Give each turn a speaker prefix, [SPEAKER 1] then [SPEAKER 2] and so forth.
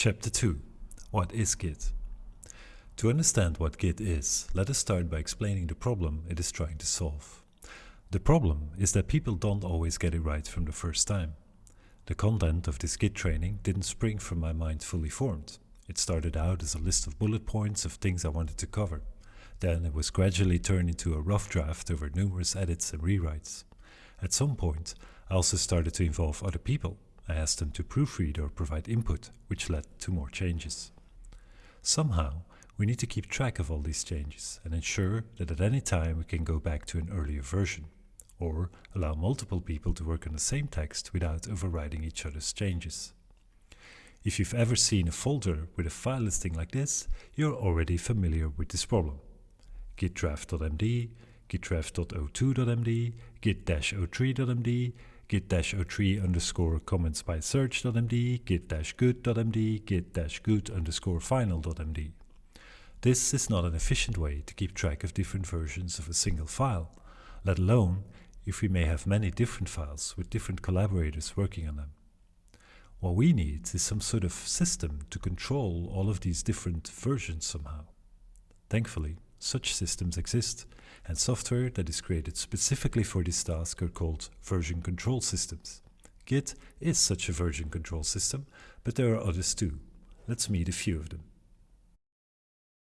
[SPEAKER 1] Chapter 2 What is Git? To understand what Git is, let us start by explaining the problem it is trying to solve. The problem is that people don't always get it right from the first time. The content of this Git training didn't spring from my mind fully formed. It started out as a list of bullet points of things I wanted to cover. Then it was gradually turned into a rough draft over numerous edits and rewrites. At some point, I also started to involve other people. I asked them to proofread or provide input, which led to more changes. Somehow, we need to keep track of all these changes and ensure that at any time we can go back to an earlier version, or allow multiple people to work on the same text without overriding each other's changes. If you've ever seen a folder with a file listing like this, you're already familiar with this problem gitdraft.md, gitdraft.o2.md, git-o3.md, git-o3 underscore comments by search.md, git-good.md, git-good underscore final.md. This is not an efficient way to keep track of different versions of a single file, let alone if we may have many different files with different collaborators working on them. What we need is some sort of system to control all of these different versions somehow. Thankfully, such systems exist, and software that is created specifically for this task are called version control systems. Git is such a version control system, but there are others too. Let's meet a few of them.